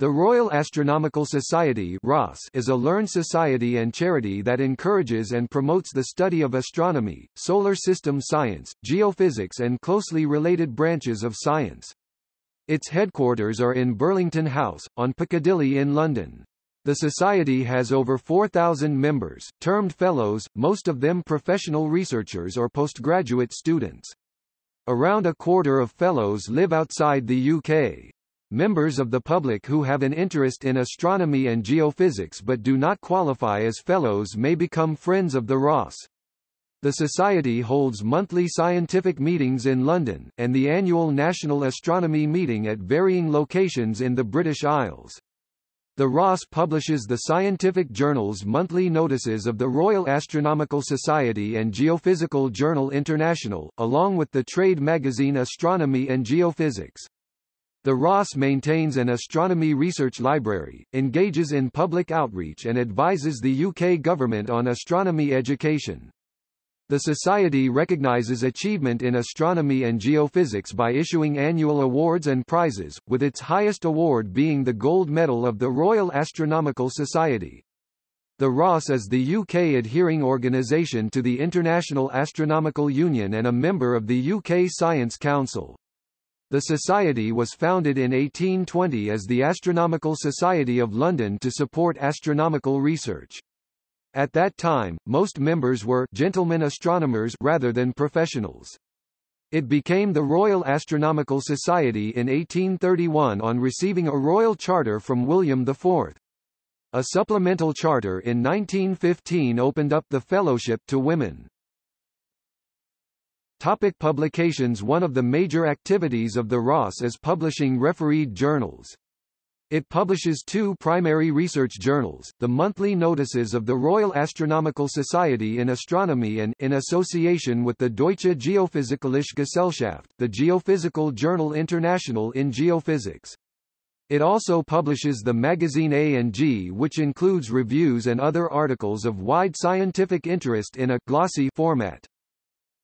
The Royal Astronomical Society is a learned society and charity that encourages and promotes the study of astronomy, solar system science, geophysics and closely related branches of science. Its headquarters are in Burlington House, on Piccadilly in London. The society has over 4,000 members, termed fellows, most of them professional researchers or postgraduate students. Around a quarter of fellows live outside the UK. Members of the public who have an interest in astronomy and geophysics but do not qualify as fellows may become friends of the RAS. The Society holds monthly scientific meetings in London, and the annual National Astronomy Meeting at varying locations in the British Isles. The RAS publishes the scientific journals monthly notices of the Royal Astronomical Society and Geophysical Journal International, along with the trade magazine Astronomy and Geophysics. The RAS maintains an astronomy research library, engages in public outreach and advises the UK government on astronomy education. The Society recognises achievement in astronomy and geophysics by issuing annual awards and prizes, with its highest award being the Gold Medal of the Royal Astronomical Society. The RAS is the UK adhering organisation to the International Astronomical Union and a member of the UK Science Council. The society was founded in 1820 as the Astronomical Society of London to support astronomical research. At that time, most members were gentlemen astronomers rather than professionals. It became the Royal Astronomical Society in 1831 on receiving a royal charter from William IV. A supplemental charter in 1915 opened up the fellowship to women. Topic publications One of the major activities of the RAS is publishing refereed journals. It publishes two primary research journals, the monthly notices of the Royal Astronomical Society in Astronomy and, in association with the Deutsche Geophysikalische Gesellschaft, the Geophysical Journal International in Geophysics. It also publishes the magazine A&G which includes reviews and other articles of wide scientific interest in a glossy format.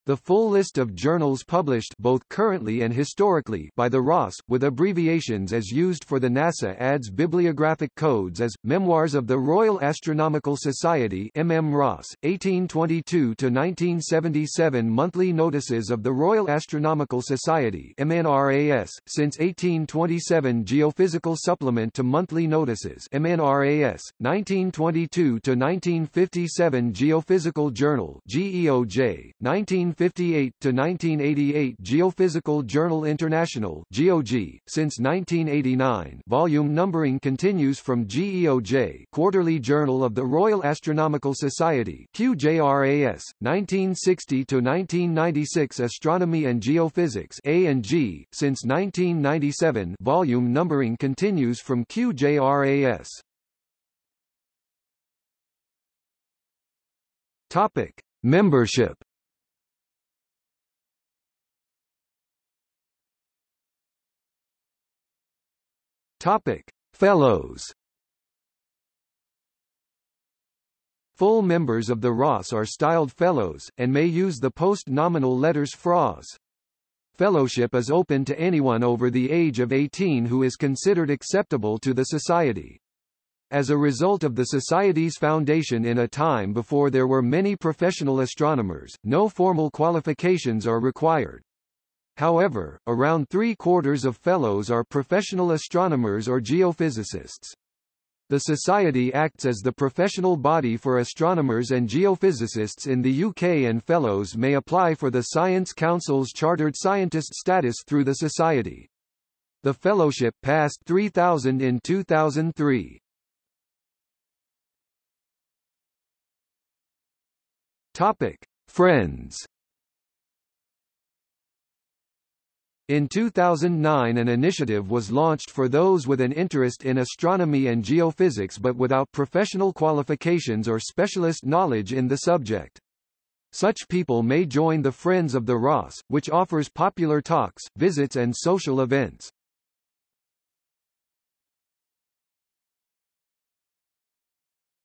The full list of journals published both currently and historically by the RAS, with abbreviations as used for the NASA ADS bibliographic codes as, Memoirs of the Royal Astronomical Society MM Ross, 1822-1977 Monthly Notices of the Royal Astronomical Society MNRAS, since 1827 Geophysical Supplement to Monthly Notices MNRAS, 1922-1957 Geophysical Journal GEOJ, 19 1958 to 1988 Geophysical Journal International (GeoG). Since 1989, volume numbering continues from GEOJ, Quarterly Journal of the Royal Astronomical Society (QJRAS). 1960 to 1996 Astronomy and Geophysics (A&G). Since 1997, volume numbering continues from QJRAS. Topic: Membership Topic: Fellows. Full members of the RAS are styled Fellows, and may use the post-nominal letters FRAS. Fellowship is open to anyone over the age of 18 who is considered acceptable to the Society. As a result of the Society's foundation in a time before there were many professional astronomers, no formal qualifications are required. However, around three-quarters of fellows are professional astronomers or geophysicists. The Society acts as the professional body for astronomers and geophysicists in the UK and fellows may apply for the Science Council's Chartered Scientist status through the Society. The fellowship passed 3,000 in 2003. Topic: Friends In 2009 an initiative was launched for those with an interest in astronomy and geophysics but without professional qualifications or specialist knowledge in the subject. Such people may join the Friends of the RAS, which offers popular talks, visits and social events.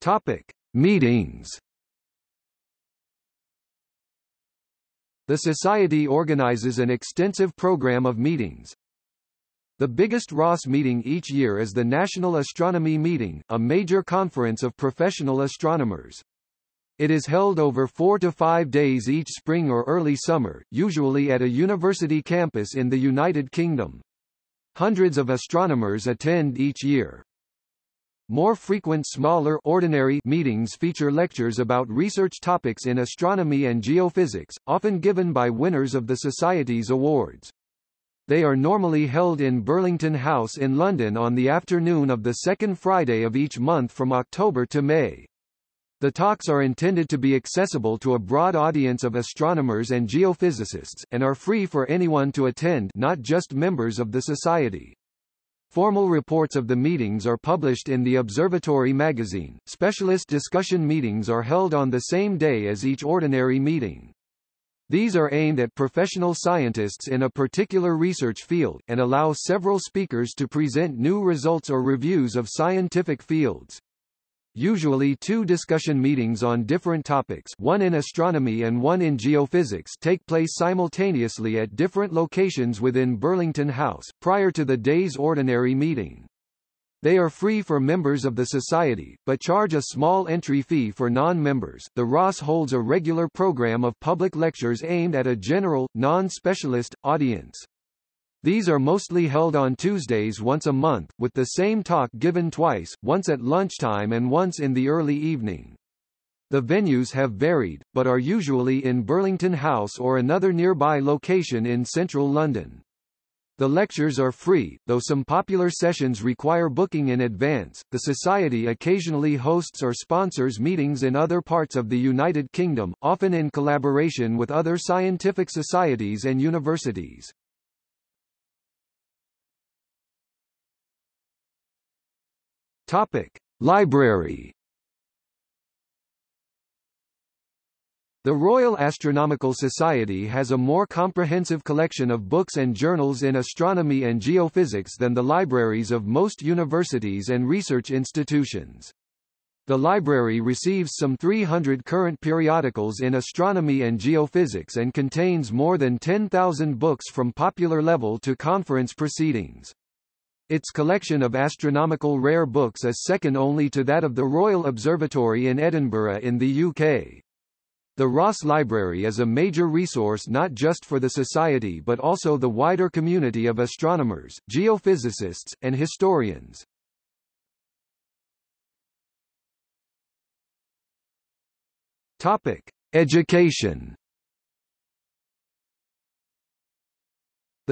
Topic: Meetings The Society organizes an extensive program of meetings. The biggest RAS meeting each year is the National Astronomy Meeting, a major conference of professional astronomers. It is held over four to five days each spring or early summer, usually at a university campus in the United Kingdom. Hundreds of astronomers attend each year. More frequent smaller ordinary meetings feature lectures about research topics in astronomy and geophysics, often given by winners of the Society's awards. They are normally held in Burlington House in London on the afternoon of the second Friday of each month from October to May. The talks are intended to be accessible to a broad audience of astronomers and geophysicists, and are free for anyone to attend not just members of the Society. Formal reports of the meetings are published in the Observatory magazine. Specialist discussion meetings are held on the same day as each ordinary meeting. These are aimed at professional scientists in a particular research field, and allow several speakers to present new results or reviews of scientific fields. Usually two discussion meetings on different topics one in astronomy and one in geophysics take place simultaneously at different locations within Burlington House, prior to the day's ordinary meeting. They are free for members of the society, but charge a small entry fee for non-members. The RAS holds a regular program of public lectures aimed at a general, non-specialist, audience. These are mostly held on Tuesdays once a month, with the same talk given twice, once at lunchtime and once in the early evening. The venues have varied, but are usually in Burlington House or another nearby location in central London. The lectures are free, though some popular sessions require booking in advance. The Society occasionally hosts or sponsors meetings in other parts of the United Kingdom, often in collaboration with other scientific societies and universities. Topic: Library The Royal Astronomical Society has a more comprehensive collection of books and journals in astronomy and geophysics than the libraries of most universities and research institutions. The library receives some 300 current periodicals in astronomy and geophysics and contains more than 10,000 books from popular level to conference proceedings. Its collection of astronomical rare books is second only to that of the Royal Observatory in Edinburgh in the UK. The RAS Library is a major resource not just for the Society but also the wider community of astronomers, geophysicists, and historians. Topic. Education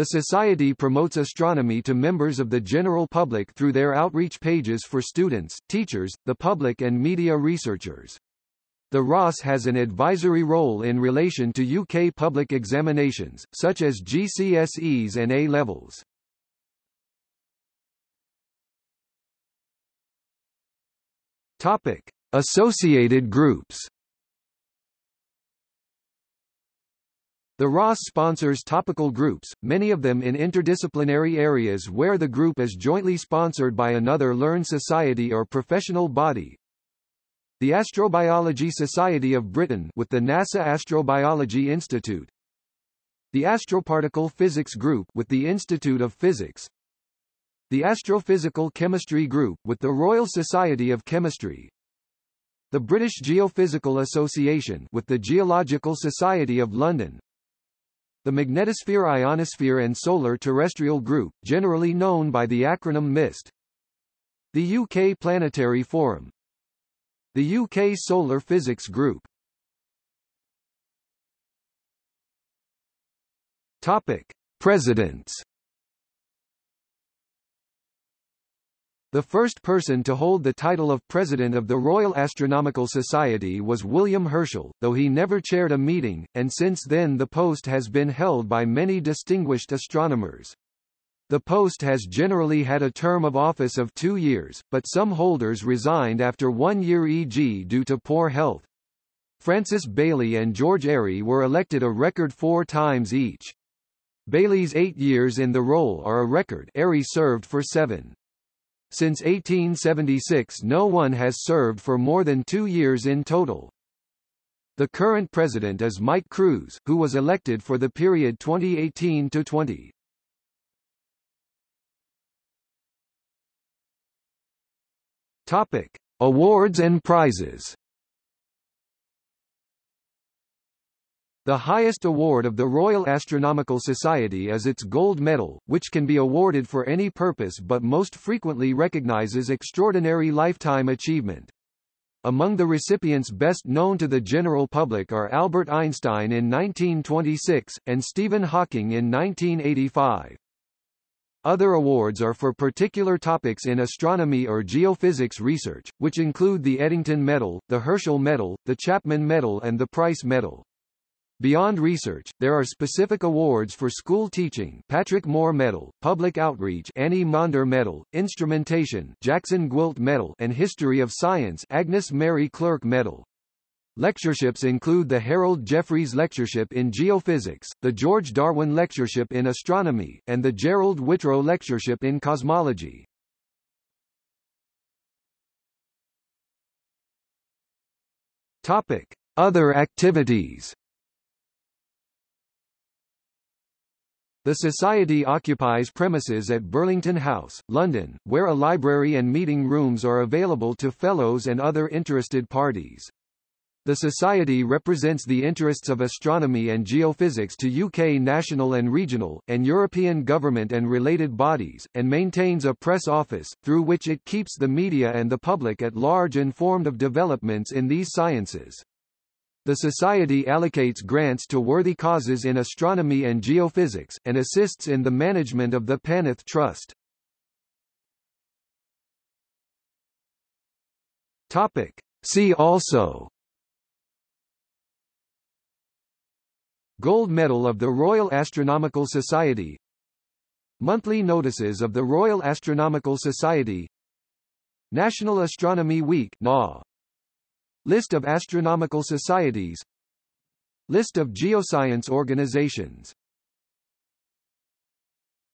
The Society promotes astronomy to members of the general public through their outreach pages for students, teachers, the public and media researchers. The RAS has an advisory role in relation to UK public examinations, such as GCSEs and A-levels. Topic. Associated groups The RAS sponsors topical groups, many of them in interdisciplinary areas where the group is jointly sponsored by another learned society or professional body, the Astrobiology Society of Britain with the NASA Astrobiology Institute. The Astroparticle Physics Group with the Institute of Physics. The Astrophysical Chemistry Group with the Royal Society of Chemistry. The British Geophysical Association with the Geological Society of London. The Magnetosphere Ionosphere and Solar Terrestrial Group, generally known by the acronym MIST. The UK Planetary Forum the UK Solar Physics Group Topic. Presidents The first person to hold the title of President of the Royal Astronomical Society was William Herschel, though he never chaired a meeting, and since then the post has been held by many distinguished astronomers. The post has generally had a term of office of two years, but some holders resigned after one year e.g. due to poor health. Francis Baily and George Airy were elected a record four times each. Baily's eight years in the role are a record Airy served for seven. Since 1876 no one has served for more than two years in total. The current president is Mike Cruise, who was elected for the period 2018 to 20. Topic: Awards and prizes. The highest award of the Royal Astronomical Society is its Gold Medal, which can be awarded for any purpose but most frequently recognizes extraordinary lifetime achievement. Among the recipients best known to the general public are Albert Einstein in 1926, and Stephen Hawking in 1985. Other awards are for particular topics in astronomy or geophysics research, which include the Eddington Medal, the Herschel Medal, the Chapman Medal and the Price Medal. Beyond research, there are specific awards for school teaching Patrick Moore Medal, Public Outreach Annie Maunder Medal, Instrumentation Jackson Gwilt Medal and History of Science Agnes Mary Clerke Medal. Lectureships include the Harold Jeffreys Lectureship in Geophysics, the George Darwin Lectureship in Astronomy, and the Gerald Whitrow Lectureship in Cosmology. Topic: Other activities The Society occupies premises at Burlington House, London, where a library and meeting rooms are available to fellows and other interested parties. The Society represents the interests of astronomy and geophysics to UK national and regional, and European government and related bodies, and maintains a press office, through which it keeps the media and the public at large informed of developments in these sciences. The Society allocates grants to worthy causes in astronomy and geophysics, and assists in the management of the Paneth Trust. Topic. See also Gold Medal of the Royal Astronomical Society Monthly Notices of the Royal Astronomical Society National Astronomy Week NA. List of astronomical societies. List of geoscience organizations